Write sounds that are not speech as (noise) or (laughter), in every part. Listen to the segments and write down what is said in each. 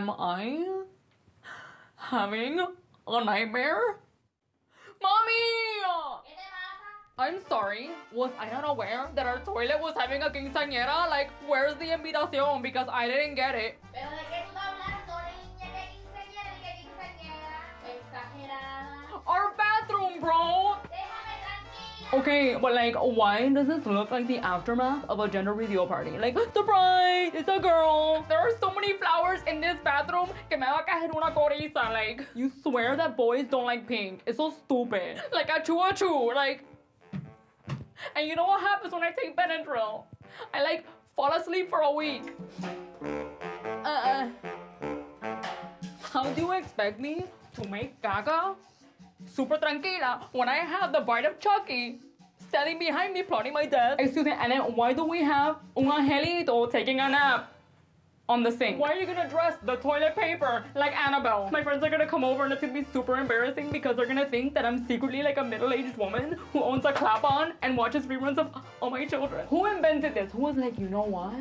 Am I having a nightmare? Mommy! I'm sorry. Was I not aware that our toilet was having a quinceañera? Like, where's the invitación? Because I didn't get it. Okay, but like, why does this look like the aftermath of a gender reveal party? Like, (gasps) surprise, it's a girl. There are so many flowers in this bathroom que me va a caer una coriza. Like, you swear that boys don't like pink. It's so stupid. (laughs) Like, achoo achoo. Like, and you know what happens when I take Benadryl? I like fall asleep for a week. Uh, how do you expect me to make caca super tranquila when I have the Bride of Chucky standing behind me plotting my death. Excuse me, and then why do we have un angelito taking a nap on the sink? Why are you gonna dress the toilet paper like Annabelle? My friends are gonna come over and it's gonna be super embarrassing because they're gonna think that I'm secretly like a middle-aged woman who owns a clap on and watches reruns of All My Children. Who invented this? Who was like, you know what?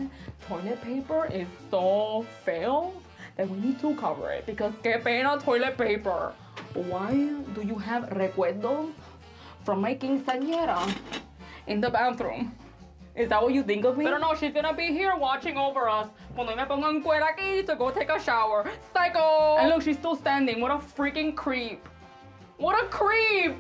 Toilet paper is so fail that we need to cover it because que pena toilet paper. Why do you have recuerdos from my quinceañera in the bathroom? Is that what you think of me? But no, she's gonna be here watching over us. Cuando me pongo en cuera aquí to go take a shower. Psycho! And look, she's still standing. What a freaking creep. What a creep!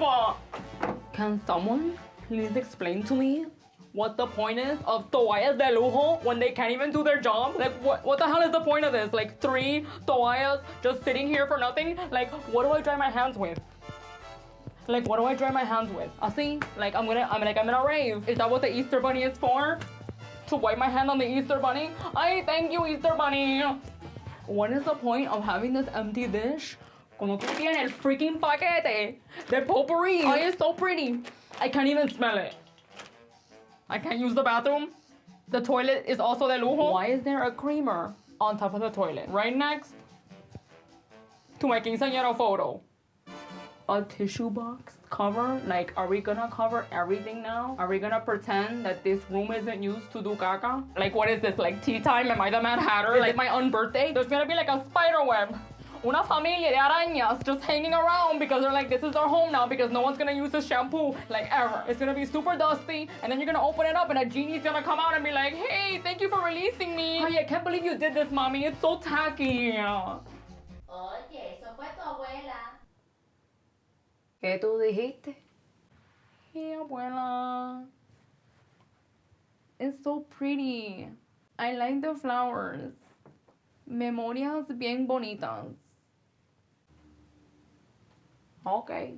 Can someone please explain to me what the point is of toallas de lujo when they can't even do their job? Like, what, what the hell is the point of this? Like, three toallas just sitting here for nothing? Like, what do I dry my hands with? Like, what do I dry my hands with? Así? Like, I'm gonna, I'm like, I'm gonna rave. Is that what the Easter Bunny is for? To wipe my hand on the Easter Bunny? I thank you, Easter Bunny. What is the point of having this empty dish? Cuando tú tienes el freaking paquete de potpourri. Oh, it's so pretty. I can't even smell it. I can't use the bathroom. The toilet is also de lujo. Why is there a creamer on top of the toilet? Right next to my quinceañera photo. A tissue box cover? Like, are we gonna cover everything now? Are we gonna pretend that this room isn't used to do caca? Like, what is this? Like, tea time? Am I the Mad Hatter? Is it my birthday? There's gonna be like a spider web. Una familia de arañas just hanging around because they're like, this is our home now because no one's gonna use this shampoo like ever. It's gonna be super dusty and then you're gonna open it up and a genie's gonna come out and be like, hey, thank you for releasing me. Ay, I can't believe you did this, mommy. It's so tacky. Oye, eso fue tu abuela. ¿Qué tú dijiste? Hey, abuela. It's so pretty. I like the flowers. Memorias bien bonitas. Okay.